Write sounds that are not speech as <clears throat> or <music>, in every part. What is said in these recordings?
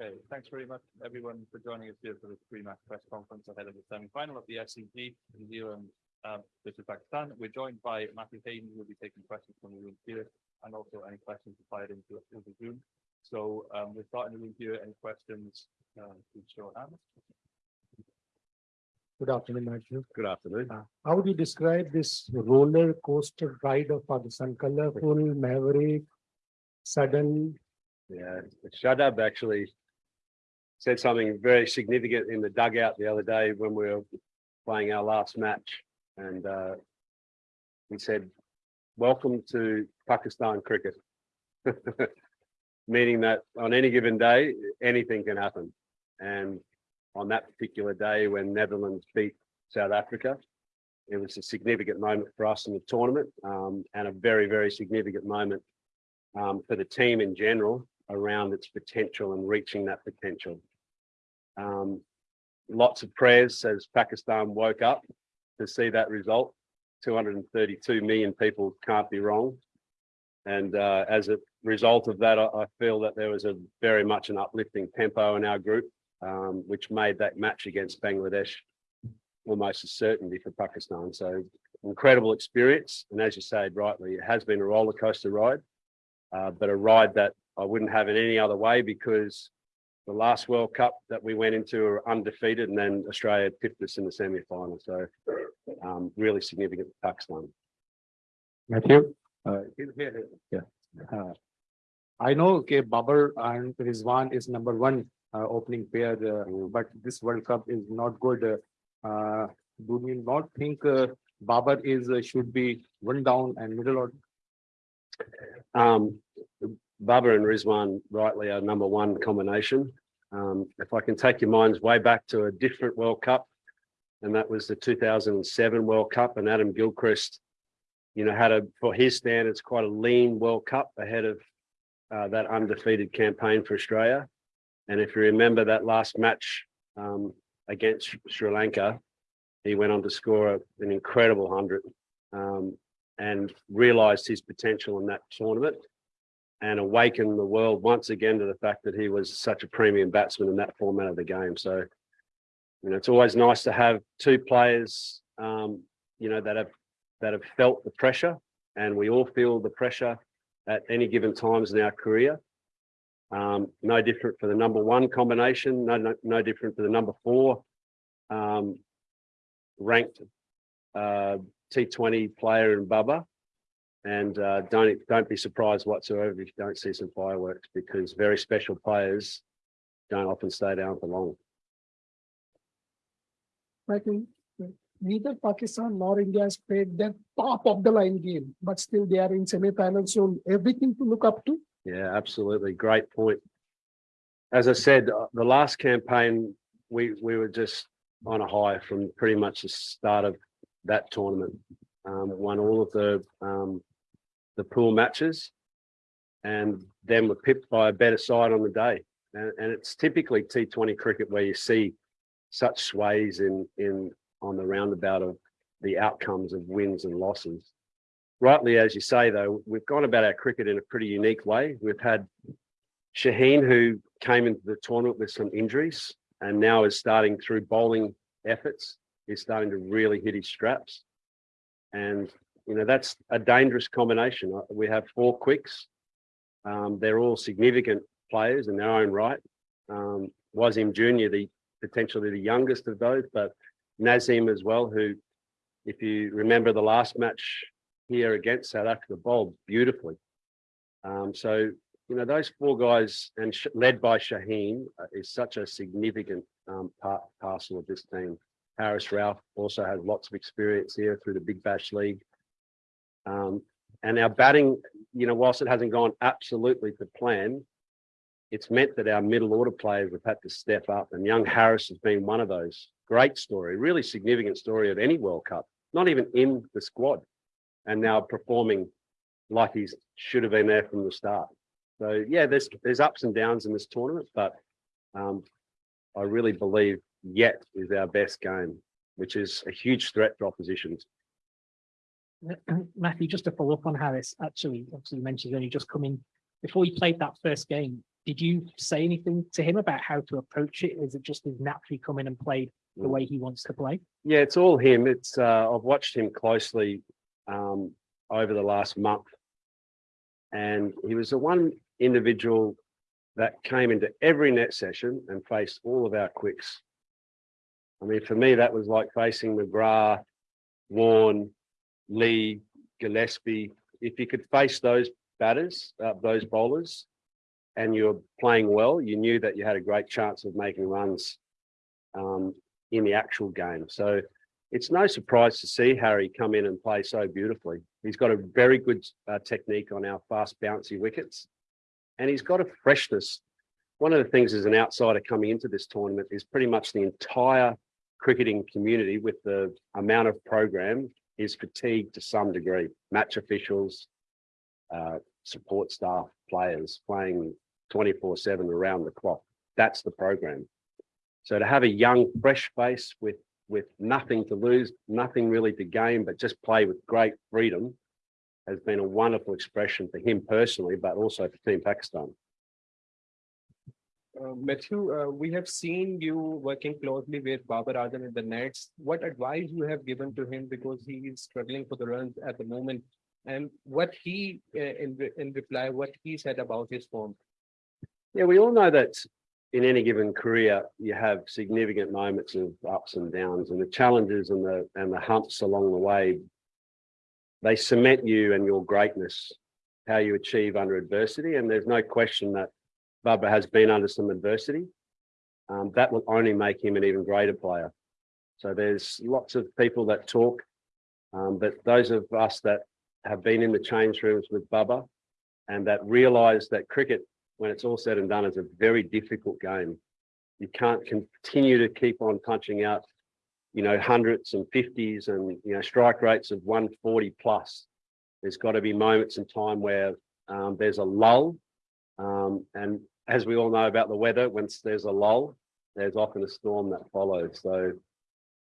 Okay, thanks very much, everyone, for joining us here for this pre-match press conference ahead of the semi-final of the SCG, in New Zealand um, versus Pakistan. We're joined by Matthew Hayden, who will be taking questions from the room here, and also any questions fired into into the Zoom. So um, we're starting the room here. Any questions? Uh, please show hands. Good afternoon, Matthew. Good afternoon. Uh, How would you describe this roller coaster ride of Pakistan? Colorful, maverick, sudden, Yeah, Shadab actually said something very significant in the dugout the other day when we were playing our last match. And uh, he said, welcome to Pakistan cricket. <laughs> Meaning that on any given day, anything can happen. And on that particular day when Netherlands beat South Africa, it was a significant moment for us in the tournament um, and a very, very significant moment um, for the team in general around its potential and reaching that potential. Um, lots of prayers as Pakistan woke up to see that result. 232 million people can't be wrong. And uh, as a result of that, I, I feel that there was a very much an uplifting tempo in our group, um, which made that match against Bangladesh almost a certainty for Pakistan. So incredible experience. And as you said rightly, it has been a roller coaster ride, uh, but a ride that I wouldn't have it any other way because the last World Cup that we went into were undefeated and then Australia pipped us in the semi-final. So um, really significant for Pakistan. Matthew? Uh, I know, okay, Babar and Rizwan is number one uh, opening pair, uh, but this World Cup is not good. Uh, uh, do you not think uh, Babar is uh, should be one down and middle order? Um, Babar and Rizwan rightly are number one combination. Um, if I can take your minds way back to a different World Cup, and that was the 2007 World Cup, and Adam Gilchrist, you know, had a, for his standards, quite a lean World Cup ahead of uh, that undefeated campaign for Australia. And if you remember that last match um, against Sri Lanka, he went on to score an incredible 100 um, and realised his potential in that tournament and awaken the world once again to the fact that he was such a premium batsman in that format of the game. So, you know, it's always nice to have two players, um, you know, that have that have felt the pressure, and we all feel the pressure at any given times in our career. Um, no different for the number one combination, no, no, no different for the number four um, ranked uh, T20 player in Babar. And uh, don't don't be surprised whatsoever if you don't see some fireworks because very special players don't often stay down for long. I think neither Pakistan nor India has played their top of the line game, but still they are in semi-finals. So everything to look up to. Yeah, absolutely. Great point. As I said, uh, the last campaign, we, we were just on a high from pretty much the start of that tournament. Um, won all of the um, the pool matches and then were pipped by a better side on the day. And, and it's typically T20 cricket where you see such sways in, in on the roundabout of the outcomes of wins and losses. Rightly, as you say, though, we've gone about our cricket in a pretty unique way. We've had Shaheen, who came into the tournament with some injuries and now is starting through bowling efforts, is starting to really hit his straps. And you know, that's a dangerous combination. Uh, We have four quicks. Um, they're all significant players in their own right. Um, Wasim Jr., the potentially the youngest of those, but Naseem as well, who, if you remember the last match here against South Africa, bowled beautifully. Um, so, you know, those four guys and led by Shaheen uh, is such a significant um, part parcel of this team. Haris Rauf also has lots of experience here through the Big Bash League. Um, and our batting, you know, whilst it hasn't gone absolutely to plan, it's meant that our middle order players have had to step up and young Haris has been one of those. Great story, really significant story of any World Cup, not even in the squad and now performing like he should have been there from the start. So yeah, there's there's ups and downs in this tournament, but um, I really believe yet is our best game, which is a huge threat for oppositions. <clears throat> Matthew, just to follow up on Haris, actually, obviously you mentioned only just coming before he played that first game. did you say anything to him about how to approach it? Is it just he's naturally come in and played the Mm. way he wants to play? Yeah, it's all him. It's, uh, I've watched him closely, um, over the last month. And he was the one individual that came into every net session and faced all of our quicks. I mean, for me, that was like facing McGrath, Warne, Lee, Gillespie. If you could face those batters, uh, those bowlers, and you're playing well, you knew that you had a great chance of making runs um, in the actual game. So it's no surprise to see Harry come in and play so beautifully. He's got a very good uh, technique on our fast bouncy wickets and he's got a freshness. One of the things as an outsider coming into this tournament is pretty much the entire cricketing community with the amount of program is fatigued to some degree. Match officials, uh, support staff, players playing 24 seven around the clock. That's the program. So to have a young, fresh face with with nothing to lose, nothing really to gain, but just play with great freedom has been a wonderful expression for him personally, but also for Team Pakistan. Uh, Matthew, uh, we have seen you working closely with Babar Azam in the Nets. What advice you have given to him because he is struggling for the runs at the moment? And what he, uh, in, in reply, what he said about his form? Yeah, we all know that in any given career, you have significant moments of ups and downs and the challenges and the and the humps along the way. They cement you and your greatness, how you achieve under adversity. And there's no question that Babar has been under some adversity. Um, that will only make him an even greater player. So there's lots of people that talk, um, but those of us that have been in the change rooms with Babar and that realize that cricket when it's all said and done, is a very difficult game. You can't continue to keep on punching out, you know, hundreds and fifties and, you know, strike rates of 140 plus. There's got to be moments in time where um, there's a lull. Um, and as we all know about the weather, once there's a lull, there's often a storm that follows. So,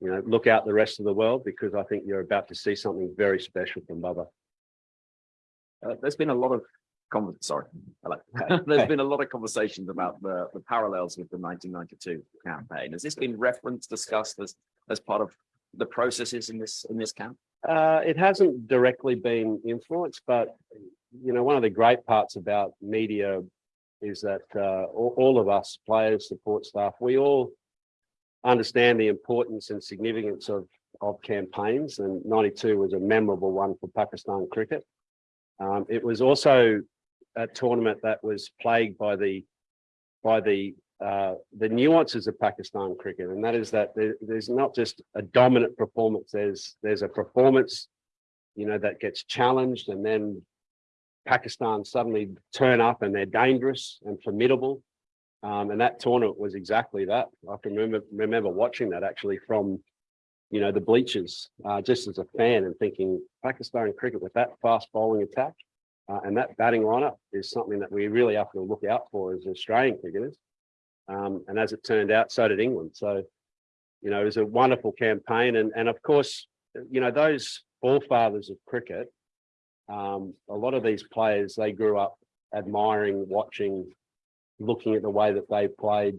you know, look out the rest of the world because I think you're about to see something very special from Babar. Uh, there's been a lot of sorry. <laughs> <laughs> There's been a lot of conversations about the, the parallels with the nineteen ninety-two campaign. Has this been referenced, discussed as, as part of the processes in this, in this camp? Uh, it hasn't directly been influenced, but you know, one of the great parts about media is that uh, all, all of us players, support staff, we all understand the importance and significance of of campaigns, and '92 was a memorable one for Pakistan cricket. Um, it was also a tournament that was plagued by the by the uh, the nuances of Pakistan cricket, and that is that there, there's not just a dominant performance. There's there's a performance, you know, that gets challenged, and then Pakistan suddenly turn up and they're dangerous and formidable. Um, and that tournament was exactly that. I can remember remember watching that actually from, you know, the bleachers, uh, just as a fan and thinking Pakistan cricket with that fast bowling attack uh, and that batting lineup is something that we really have to look out for as Australian cricketers. Um, and as it turned out, so did England. So, you know, it was a wonderful campaign. And, and of course, you know, those forefathers of cricket, um, a lot of these players, they grew up admiring, watching, looking at the way that they played,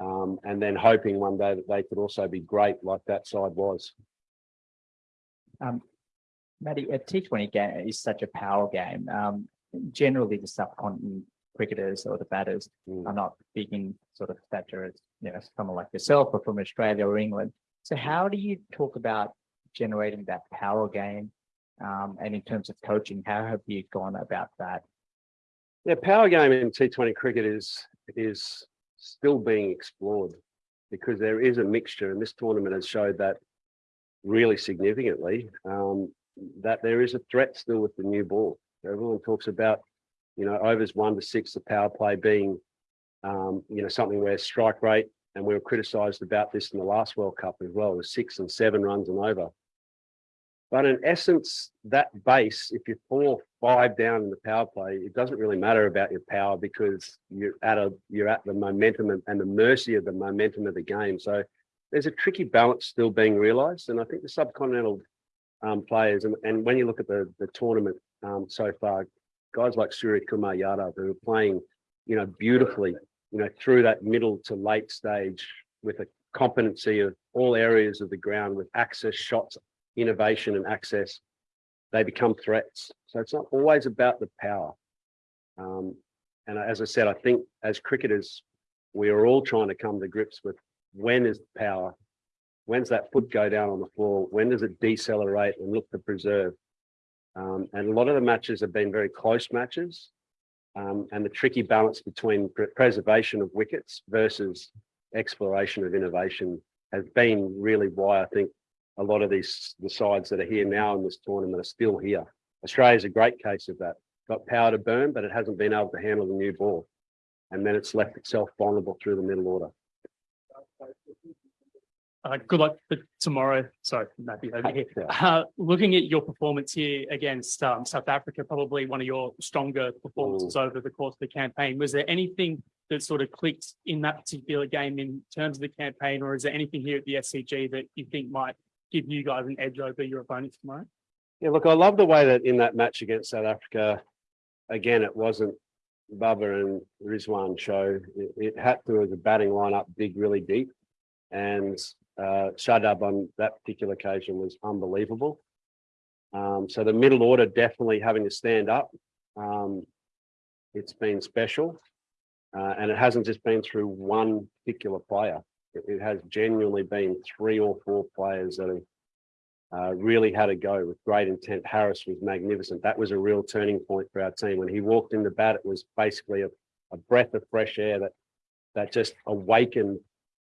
um, and then hoping one day that they could also be great like that side was. Um, Matty, a T twenty game is such a power game. Um, generally the subcontinent cricketers or the batters Mm. are not big in sort of stature as, you know, someone like yourself or from Australia or England. So how do you talk about generating that power game? Um, and in terms of coaching, how have you gone about that? Yeah, power game in T20 cricket is is still being explored because there is a mixture, and this tournament has showed that really significantly. Um, that there is a threat still with the new ball. Everyone talks about, you know, overs one to six, the power play being, um, you know, something where strike rate, and we were criticised about this in the last World Cup as well, was six and seven runs and over. But in essence, that base, if you're four, five down in the power play, it doesn't really matter about your power because you're at a you're at the momentum and, and the mercy of the momentum of the game. So there's a tricky balance still being realised, and I think the subcontinental um, players and, and when you look at the the tournament um, so far, guys like Suryakumar Yadav who are playing you know, beautifully, you know, through that middle to late stage with a competency of all areas of the ground with access shots, innovation and access, they become threats. So it's not always about the power. Um, and as I said, I think as cricketers, we are all trying to come to grips with when is the power, when's that foot go down on the floor, when does it decelerate and look to preserve. Um, and a lot of the matches have been very close matches. Um, and the tricky balance between pre- preservation of wickets versus exploration of innovation has been really why I think a lot of these the sides that are here now in this tournament are still here. Australia's a great case of that. Got power to burn, but it hasn't been able to handle the new ball. And then it's left itself vulnerable through the middle order. Uh, good luck for tomorrow. Sorry, Matthew over here. Uh, looking at your performance here against um, South Africa, probably one of your stronger performances over the course of the campaign. Was there anything that sort of clicked in that particular game in terms of the campaign, or is there anything here at the SCG that you think might give you guys an edge over your opponents tomorrow? Yeah, look, I love the way that in that match against South Africa, again, it wasn't Babar and Rizwan show. It, it had to as a batting lineup dig really deep. And uh, Shadab on that particular occasion was unbelievable. Um, so the middle order definitely having to stand up. Um, it's been special. Uh, and it hasn't just been through one particular player. It, has genuinely been three or four players that have uh, really had a go with great intent. Haris was magnificent. That was a real turning point for our team. When he walked in the bat, it was basically a, a breath of fresh air that that just awakened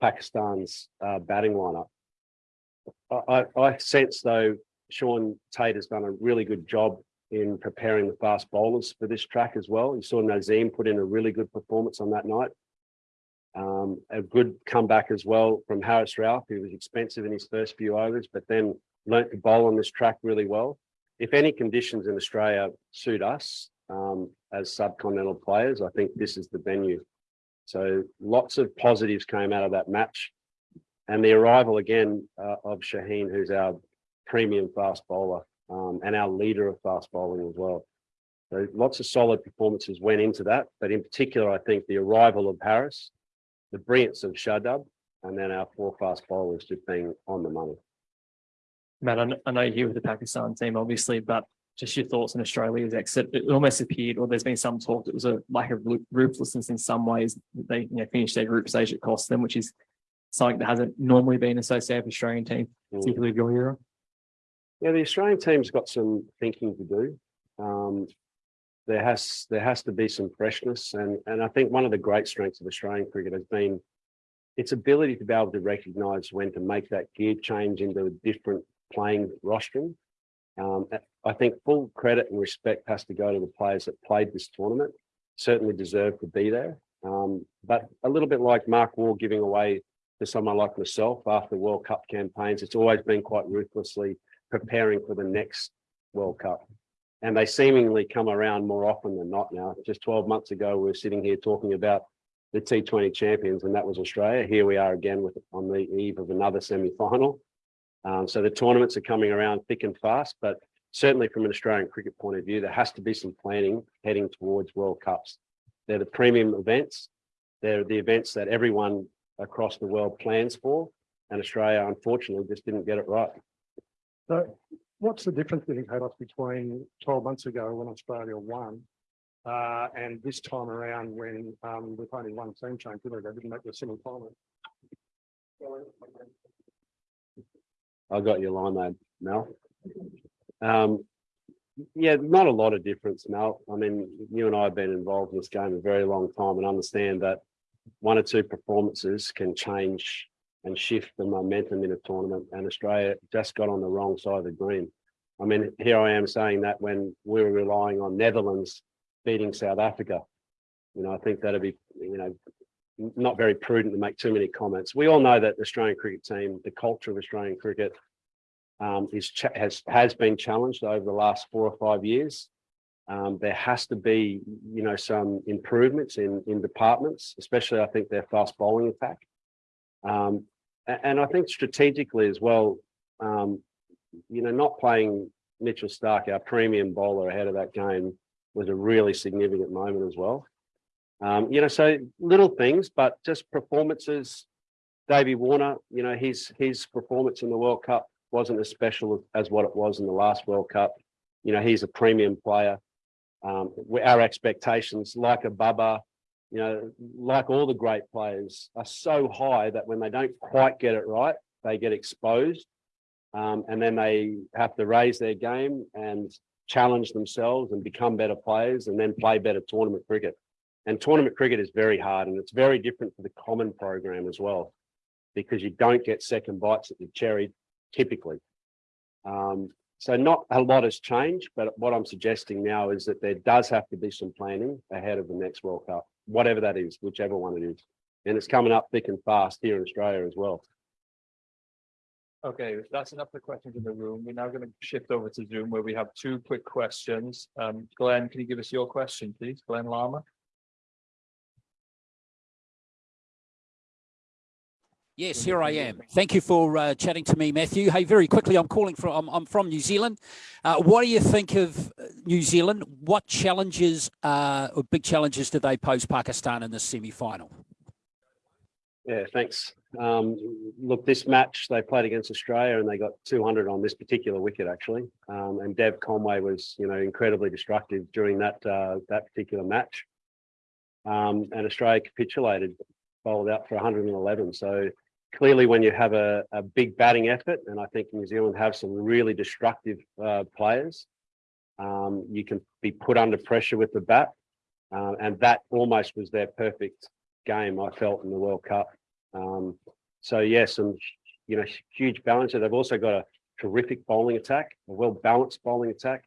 Pakistan's uh, batting lineup. I, I, I sense though Shaun Tait has done a really good job in preparing the fast bowlers for this track as well. You saw Naseem put in a really good performance on that night. Um, a good comeback as well from Haris Rauf, who was expensive in his first few overs, but then learnt to bowl on this track really well. If any conditions in Australia suit us um, as subcontinental players, I think this is the venue. So lots of positives came out of that match. And the arrival again uh, of Shaheen, who's our premium fast bowler um, and our leader of fast bowling as well. So lots of solid performances went into that, but in particular, I think the arrival of Haris, the brilliance of Shadab, and then our four fast bowlers just being on the money. Matt, I know you're here with the Pakistan team, obviously, but just your thoughts on Australia's exit. It almost appeared, or there's been some talk that it was a lack of ruthlessness in some ways. that They you know, finished their group stage at cost them, which is something that hasn't normally been associated with Australian team, Mm. particularly of your era. Yeah, the Australian team's got some thinking to do. Um, there has there has to be some freshness, and and I think one of the great strengths of Australian cricket has been its ability to be able to recognise when to make that gear change into a different playing rostrum. Um, I think full credit and respect has to go to the players that played this tournament. Certainly deserve to be there, um, but a little bit like Mark Waugh giving away to someone like myself after World Cup campaigns, it's always been quite ruthlessly preparing for the next World Cup. And they seemingly come around more often than not now. Just 12 months ago, we were sitting here talking about the T20 champions, and that was Australia. Here we are again with on the eve of another semi-final. Um, so the tournaments are coming around thick and fast, but certainly from an Australian cricket point of view, there has to be some planning heading towards World Cups. They're the premium events. They're the events that everyone across the world plans for. And Australia, unfortunately, just didn't get it right. So what's the difference you think, Haydos, between twelve months ago when Australia won? Uh, and this time around when, um, with only one team change, they? Didn't make the semi-final. I got your line there, Mel. Um, yeah, not a lot of difference, Mel. I mean, you and I have been involved in this game a very long time and understand that one or two performances can change and shift the momentum in a tournament. And Australia just got on the wrong side of the green. I mean, here I am saying that when we were relying on Netherlands beating South Africa. You know, I think that'd be, you know, not very prudent to make too many comments. We all know that the Australian cricket team, the culture of Australian cricket, um, is has has been challenged over the last four or five years. Um, there has to be, you know, some improvements in in departments, especially I think their fast bowling attack. Um, and I think strategically as well, um, you know, not playing Mitchell Starc, our premium bowler ahead of that game, was a really significant moment as well. Um, you know, so little things, but just performances. Davey Warner, you know, his, his performance in the World Cup wasn't as special as what it was in the last World Cup. You know, he's a premium player. Um, our expectations, like a Babar, you know, like all the great players, are so high that when they don't quite get it right, they get exposed. Um, and then they have to raise their game and challenge themselves and become better players and then play better tournament cricket. And tournament cricket is very hard and it's very different to the common program as well, because you don't get second bites at the cherry typically. Um, so not a lot has changed, but what I'm suggesting now is that there does have to be some planning ahead of the next World Cup, whatever that is, whichever one it is. And it's coming up thick and fast here in Australia as well. Okay, that's enough for questions in the room. We're now going to shift over to Zoom where we have two quick questions. Um, Glenn, can you give us your question, please? Glenn Lama? Yes, here I am. Thank you for uh, chatting to me, Matthew. Hey, very quickly, I'm calling from, I'm, I'm from New Zealand. Uh, what do you think of uh, New Zealand? What challenges, uh, or big challenges do they pose Pakistan in this semi-final? Yeah, thanks. Um, look, this match they played against Australia and they got 200 on this particular wicket actually. Um, and Dev Conway was, you know, incredibly destructive during that uh, that particular match. Um, and Australia capitulated, bowled out for 111. So clearly, when you have a, a big batting effort, and I think New Zealand have some really destructive uh, players, um, you can be put under pressure with the bat, uh, and that almost was their perfect game I felt in the World Cup. Um, so yes, some you know huge balance. They've also got a terrific bowling attack, a well balanced bowling attack,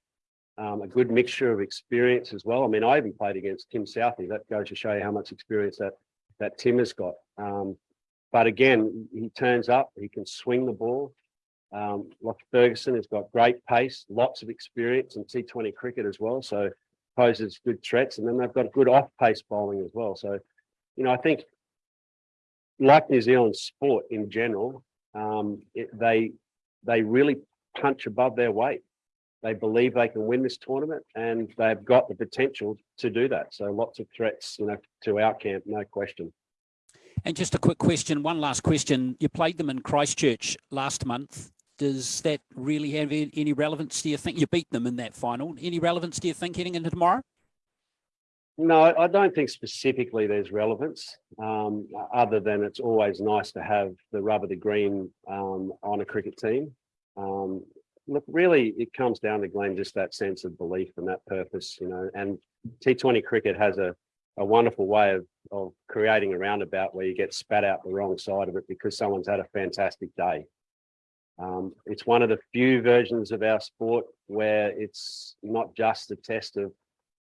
um, a good mixture of experience as well. I mean, I even played against Tim Southee. That goes to show you how much experience that that Tim has got. Um, but again, he turns up. He can swing the ball. Um, Lockie Ferguson has got great pace, lots of experience in T20 cricket as well. So poses good threats, and then they've got good off-pace bowling as well. So you know, I think like New Zealand sport in general, um, it, they they really punch above their weight. They believe they can win this tournament, and they've got the potential to do that. So lots of threats, you know, to our camp, no question. And just a quick question, one last question. You played them in Christchurch last month. Does that really have any relevance? Do you think you beat them in that final? Any relevance, do you think, heading into tomorrow? No, I don't think specifically there's relevance, um, other than it's always nice to have the rubber, the green um, on a cricket team. Um, look, really, it comes down to Glenn, just that sense of belief and that purpose, you know, and T20 cricket has a, a wonderful way of, of creating a roundabout where you get spat out the wrong side of it because someone's had a fantastic day. Um, it's one of the few versions of our sport where it's not just a test of,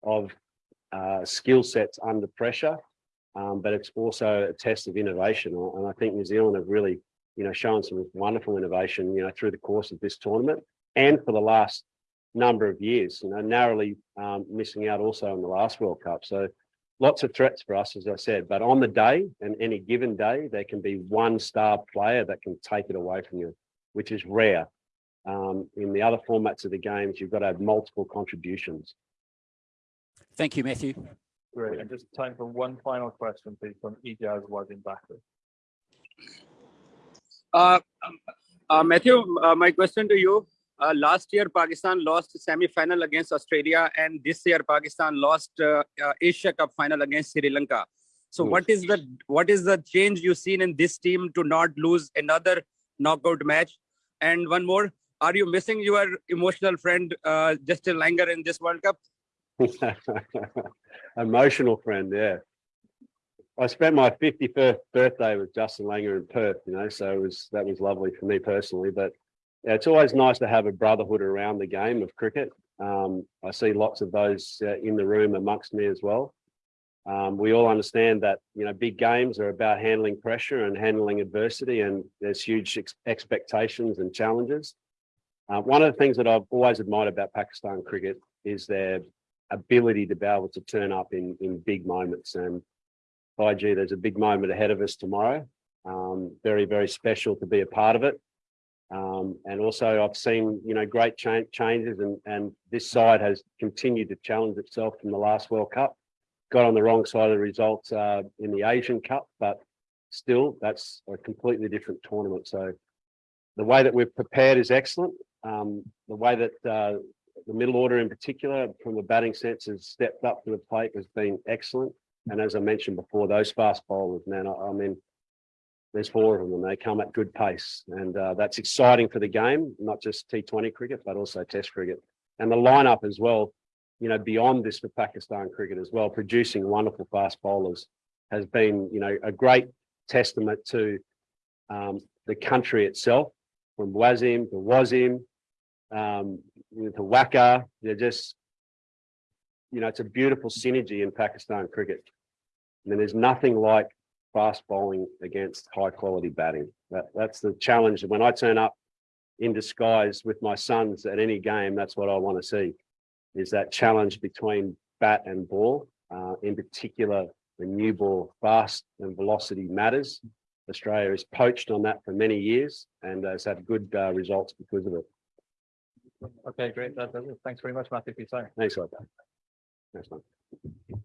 of uh, skill sets under pressure, um, but it's also a test of innovation. And I think New Zealand have really, you know, shown some wonderful innovation, you know, through the course of this tournament and for the last number of years, you know, narrowly um, missing out also in the last World Cup. So lots of threats for us, as I said, but on the day and any given day, there can be one star player that can take it away from you, which is rare. Um, in the other formats of the games, you've got to have multiple contributions. Thank you, Matthew. Great. And just time for one final question, please, from Ijaz Wadin Bakri. Uh, uh, Matthew, uh, my question to you. Uh, last year, Pakistan lost semi-final against Australia, and this year, Pakistan lost uh, uh, Asia Cup final against Sri Lanka. So, Hmm. what is the what is the change you've seen in this team to not lose another knockout match? And one more, are you missing your emotional friend uh, Justin Langer in this World Cup? <laughs> Emotional friend, yeah. I spent my 51st birthday with Justin Langer in Perth, you know, so it was that was lovely for me personally. But yeah, it's always nice to have a brotherhood around the game of cricket. Um, I see lots of those uh, in the room amongst me as well. Um, we all understand that you know big games are about handling pressure and handling adversity, and there's huge ex- expectations and challenges. Uh, one of the things that I've always admired about Pakistan cricket is their ability to be able to turn up in in big moments. And by gee, there's a big moment ahead of us tomorrow. Um, very very special to be a part of it. Um, and also I've seen you know great cha- changes, and and this side has continued to challenge itself from the last World Cup. got on the wrong side of the results uh, in the Asian Cup, but still, that's a completely different tournament. So the way that we've prepared is excellent. Um, the way that uh, the middle order in particular, from the batting sense, has stepped up to the plate has been excellent. And as I mentioned before, those fast bowlers, man, I, I mean, there's four of them and they come at good pace. And uh, that's exciting for the game, not just T20 cricket, but also Test cricket. And the lineup as well, you know, beyond this for Pakistan cricket as well, producing wonderful fast bowlers has been, you know, a great testament to um, the country itself, from Wasim to Wasim, um, to Waqar. They're just, you know, it's a beautiful synergy in Pakistan cricket. And there's nothing like fast bowling against high quality batting. That, that's the challenge. When I turn up in disguise with my sons at any game, that's what I want to see, is that challenge between bat and ball. Uh, in particular, the new ball, fast and velocity matters. Australia has poached on that for many years and has had good uh, results because of it. Okay, great. Thanks very much, Matthew, for your time. Thanks, like that. Thanks, man.